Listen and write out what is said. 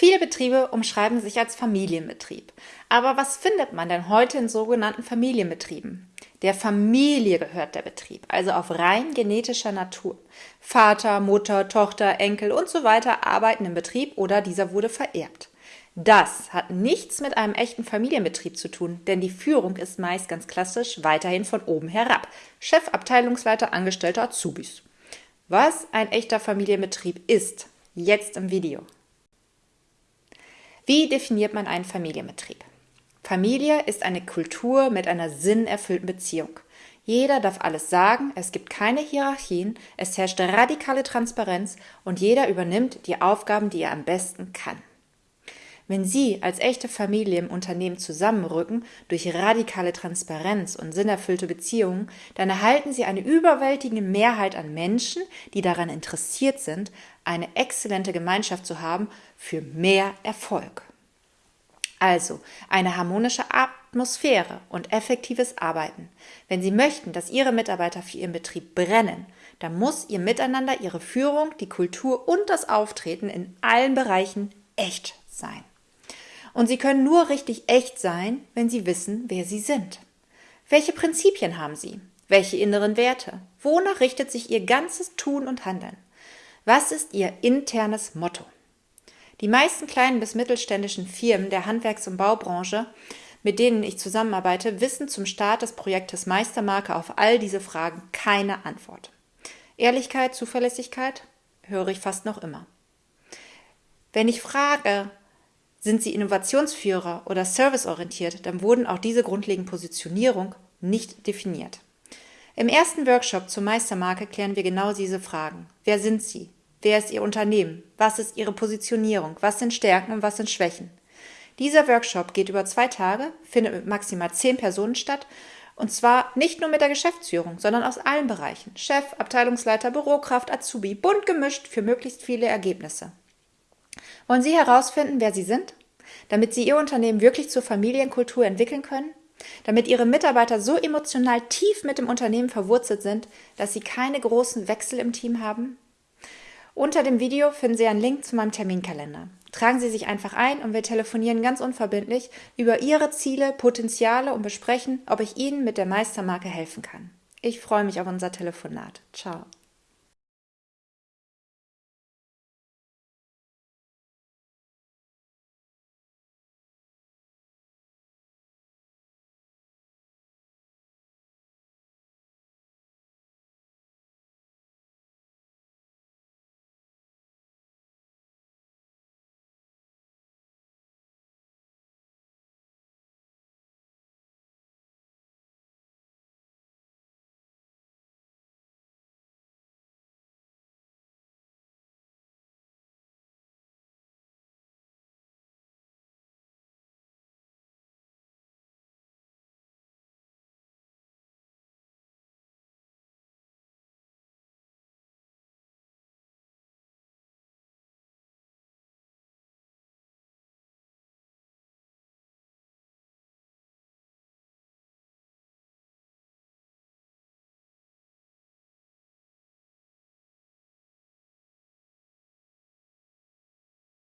Viele Betriebe umschreiben sich als Familienbetrieb. Aber was findet man denn heute in sogenannten Familienbetrieben? Der Familie gehört der Betrieb, also auf rein genetischer Natur. Vater, Mutter, Tochter, Enkel und so weiter arbeiten im Betrieb oder dieser wurde vererbt. Das hat nichts mit einem echten Familienbetrieb zu tun, denn die Führung ist meist ganz klassisch weiterhin von oben herab. Chef, Abteilungsleiter, Angestellter, Azubis. Was ein echter Familienbetrieb ist, jetzt im Video. Wie definiert man einen Familienbetrieb? Familie ist eine Kultur mit einer sinnerfüllten Beziehung. Jeder darf alles sagen, es gibt keine Hierarchien, es herrscht radikale Transparenz und jeder übernimmt die Aufgaben, die er am besten kann. Wenn Sie als echte Familie im Unternehmen zusammenrücken durch radikale Transparenz und sinnerfüllte Beziehungen, dann erhalten Sie eine überwältigende Mehrheit an Menschen, die daran interessiert sind, eine exzellente Gemeinschaft zu haben für mehr Erfolg. Also eine harmonische Atmosphäre und effektives Arbeiten. Wenn Sie möchten, dass Ihre Mitarbeiter für Ihren Betrieb brennen, dann muss Ihr Miteinander, Ihre Führung, die Kultur und das Auftreten in allen Bereichen echt sein. Und sie können nur richtig echt sein, wenn sie wissen, wer sie sind. Welche Prinzipien haben sie? Welche inneren Werte? Wonach richtet sich ihr ganzes Tun und Handeln? Was ist ihr internes Motto? Die meisten kleinen bis mittelständischen Firmen der Handwerks- und Baubranche, mit denen ich zusammenarbeite, wissen zum Start des Projektes Meistermarke auf all diese Fragen keine Antwort. Ehrlichkeit, Zuverlässigkeit höre ich fast noch immer. Wenn ich frage, sind sie Innovationsführer oder serviceorientiert, dann wurden auch diese grundlegende Positionierung nicht definiert. Im ersten Workshop zur Meistermarke klären wir genau diese Fragen. Wer sind Sie? Wer ist Ihr Unternehmen? Was ist Ihre Positionierung? Was sind Stärken und was sind Schwächen? Dieser Workshop geht über zwei Tage, findet mit maximal zehn Personen statt und zwar nicht nur mit der Geschäftsführung, sondern aus allen Bereichen. Chef, Abteilungsleiter, Bürokraft, Azubi, bunt gemischt für möglichst viele Ergebnisse. Wollen Sie herausfinden, wer Sie sind? Damit Sie Ihr Unternehmen wirklich zur Familienkultur entwickeln können? Damit Ihre Mitarbeiter so emotional tief mit dem Unternehmen verwurzelt sind, dass Sie keine großen Wechsel im Team haben? Unter dem Video finden Sie einen Link zu meinem Terminkalender. Tragen Sie sich einfach ein und wir telefonieren ganz unverbindlich über Ihre Ziele, Potenziale und besprechen, ob ich Ihnen mit der Meistermarke helfen kann. Ich freue mich auf unser Telefonat. Ciao.